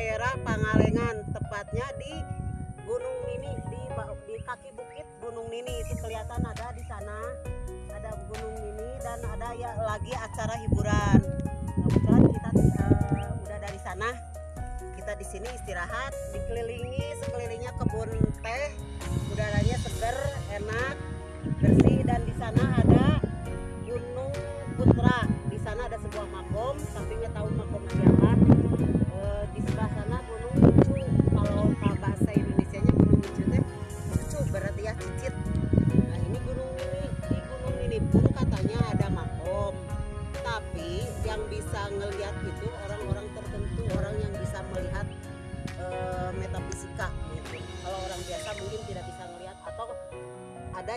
daerah Pangalengan, tepatnya di Gunung Nini di di kaki bukit Gunung Nini itu kelihatan ada di sana. Ada Gunung Nini dan ada ya lagi acara hiburan. Kebetulan kita eh, udah dari sana. Kita di sini istirahat, dikelilingi sekelilingnya kebun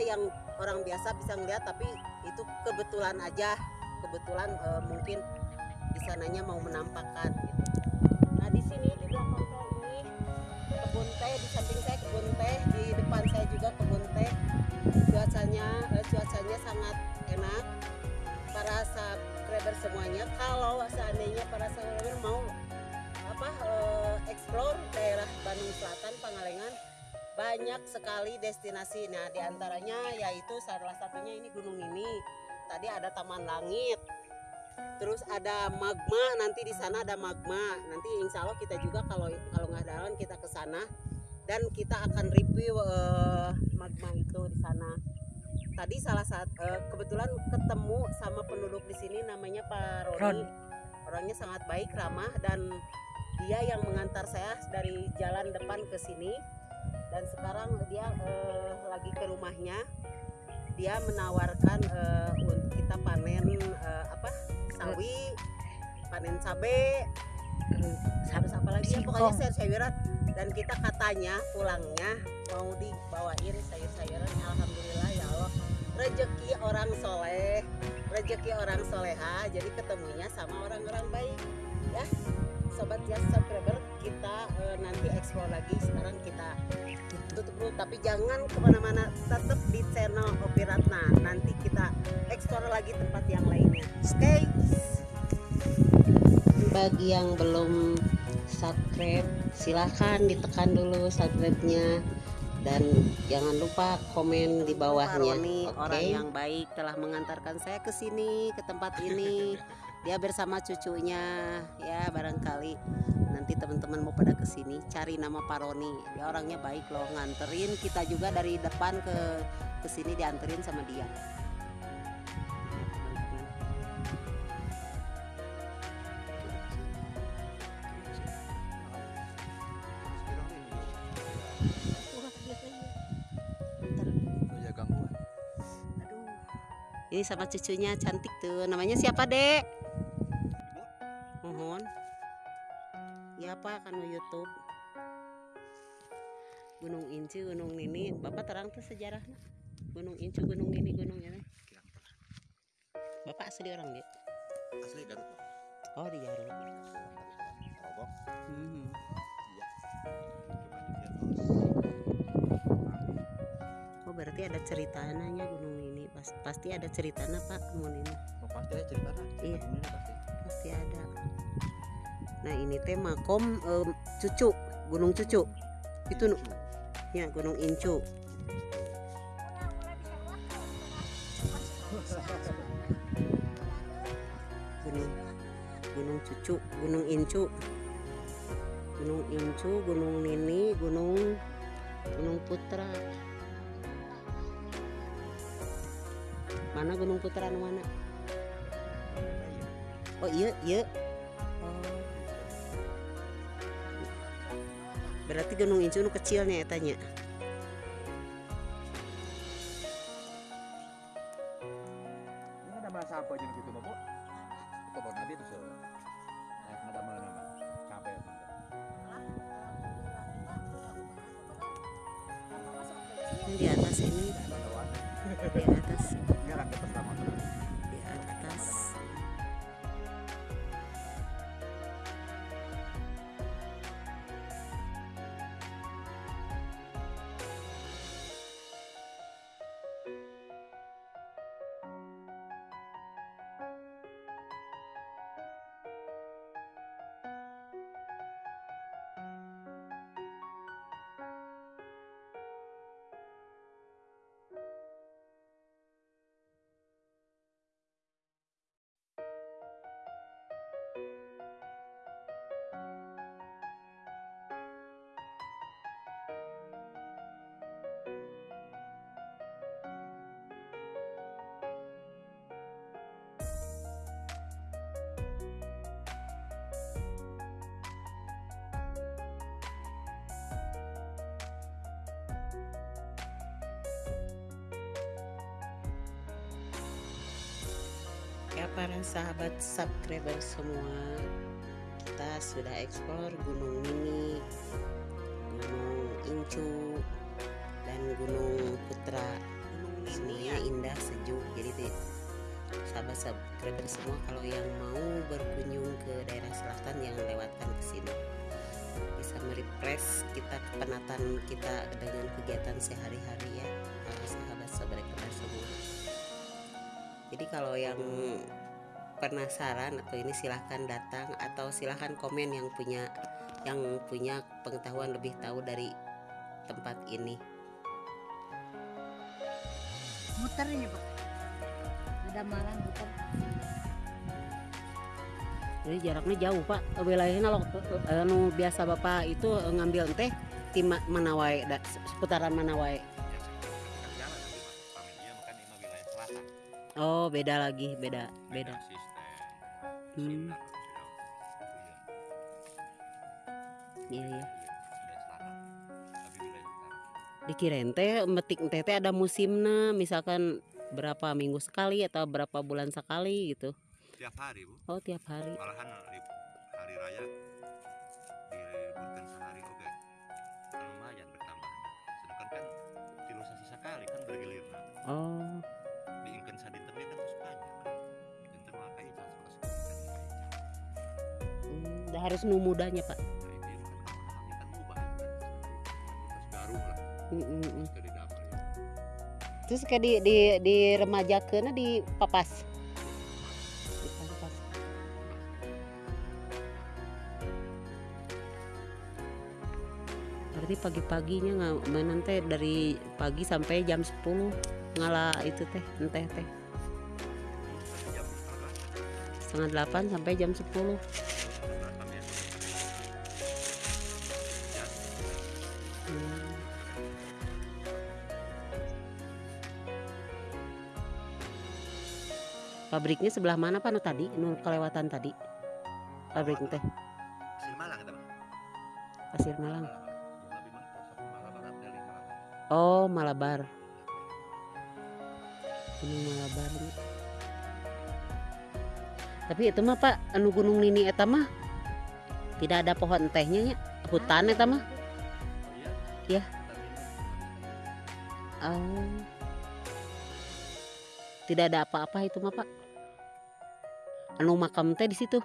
yang orang biasa bisa ngelihat tapi itu kebetulan aja. Kebetulan eh, mungkin di sananya mau menampakkan gitu. Nah di sini di belakang saya ini kebun teh di samping saya kebun teh di depan saya juga kebun teh. Cuacanya eh, cuacanya sangat enak. Para subscriber semuanya kalau seandainya para subscriber mau banyak sekali destinasi. Nah di antaranya yaitu salah satunya ini gunung ini. Tadi ada Taman Langit. Terus ada magma. Nanti di sana ada magma. Nanti insya Allah kita juga kalau kalau nggak ada lawan kita ke sana. Dan kita akan review eh, magma itu di sana. Tadi salah satu kebetulan ketemu sama penduduk di sini namanya Pak Roni. Ron. orangnya sangat baik ramah dan dia yang mengantar saya dari jalan depan ke sini dan sekarang dia eh, lagi ke rumahnya. Dia menawarkan eh, untuk kita panen eh, apa sawi panen cabe harus apa lagi? Ya pokoknya sayur-sayuran. Dan kita katanya pulangnya mau dibawain sayur-sayuran. Alhamdulillah ya Allah. Rezeki orang soleh rezeki orang soleha. Jadi ketemunya sama orang-orang baik. Ya sobat ya subscriber kita eh, nanti explore lagi. Sekarang kita tutup dulu. Tapi jangan ke mana-mana tetap di channel Opi Ratna. Nanti kita explore lagi tempat yang lainnya. Oke bagi yang belum subscribe silahkan ditekan dulu subscribe-nya. Dan jangan lupa komen di bawahnya. Roni, Oke. orang yang baik telah mengantarkan saya ke sini ke tempat ini dia bersama cucunya ya barangkali nanti teman-teman mau pada ke sini cari nama Pak Roni dia orangnya baik loh nganterin kita juga dari depan ke ke sini dianterin sama dia ya Aduh. Ini sama cucunya cantik tuh. Namanya siapa, Dek? Ya apa kan YouTube. Gunung Incu, Gunung Nini. Bapak terang tuh sejarahnya. Gunung Incu, Gunung Nini, Gunung ini. Bapak asli orang, Dek? asli Garut Oh, di Garut. Robok Hmm. iya Oh, berarti ada ceritanya Gunung Nini. Pas, pasti ada ceritanya, Pak, Gunung Nini. oh, pasti ada cerita Iya. ini pasti pasti ada nah ini teh makom em, cucu gunung cucu. Itu ya gunung incu. Gunung gunung cucu gunung incu. Gunung incu gunung nini gunung gunung putra. Mana gunung putra mana? Oh iya, iya. Berarti Gunung Incu nu kecilnya ya tanya. ini ada masa apa jadi gitu bobo itu baru nanti tuh so nah ada mana nama capek Ini di atas ini, di atas, nggak ada pertama para sahabat subscriber semua. Kita sudah eksplor Gunung Mini Gunung Incu dan Gunung Putra. Sininya indah sejuk. Jadi deh, sahabat subscriber semua kalau yang mau berkunjung ke daerah selatan yang lewatkan ke sini. Bisa merefresh kita kepenatan kita dengan kegiatan sehari-hari ya para sahabat subscriber semua. Jadi kalau yang penasaran atau ini silahkan datang atau silahkan komen yang punya yang punya pengetahuan lebih tahu dari tempat ini. Muter ini pak. Ada malam muter. Jadi jaraknya jauh pak. Wilayahnya kalau anu biasa bapak itu ngambil teh di ma- Manawai seputaran Manawai oh beda lagi beda beda sistem. Hmm. Iya ya. iya Iya, dikirain teh metik teh ada musimnya misalkan berapa minggu sekali atau berapa bulan sekali gitu Tiap hari bu, oh tiap hari malahan li- hari raya diliburkan sehari oke. Kan lumayan bertambahnya. Sedangkan kan filosofi sekali kan bergilir oh harus nu mudanya pak. Terus kayak di di di remaja papas di papas. Berarti pagi-paginya nggak mainan teh dari pagi sampai jam 10 ngalah itu teh teh. Setengah setengah delapan sampai jam 10 pabriknya sebelah mana pak? Tadi? Nu kelewatan tadi. Pabrik teh. Hasil Malang kita mah. pasir malang. Oh malabar. Gunung malabar tapi itu mah pak anu gunung nini eta mah tidak ada pohon tehnya nya. Hutan eta mah. Iya. oh. Tidak ada apa-apa itu mah pak anu makam teh di situ.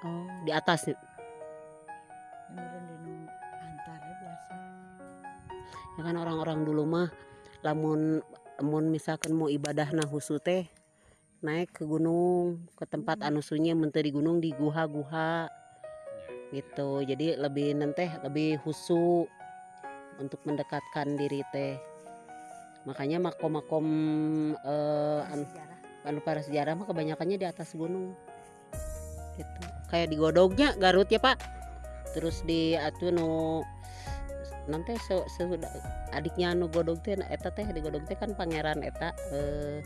Oh. Di atas. Nih biasa. Ya kan orang-orang dulu mah lamun lamun misalkan mau ibadah nah husu teh naik ke gunung ke tempat anu sunyi menteri di gunung di guha-guha. Gitu. Jadi lebih nanti lebih husu untuk mendekatkan diri teh. Makanya makom-makom eh, anu para sejarah mah kebanyakannya di atas gunung. Gitu. Kayak di Godognya Garut ya pak. Terus di atu nu nanti se, se- adiknya anu Godog teh eta teh di Godog teh kan pangeran eta eh,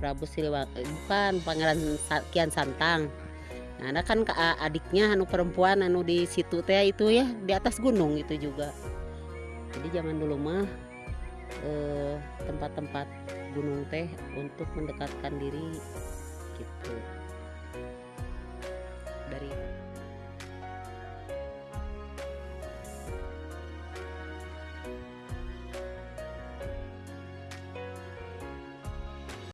Prabu Siliwangi eh, bukan pangeran Kian Santang. Nah ada kan ka- adiknya anu perempuan anu di situ teh itu ya di atas gunung itu juga. Jadi zaman dulu mah eh, tempat-tempat gunung teh untuk mendekatkan diri gitu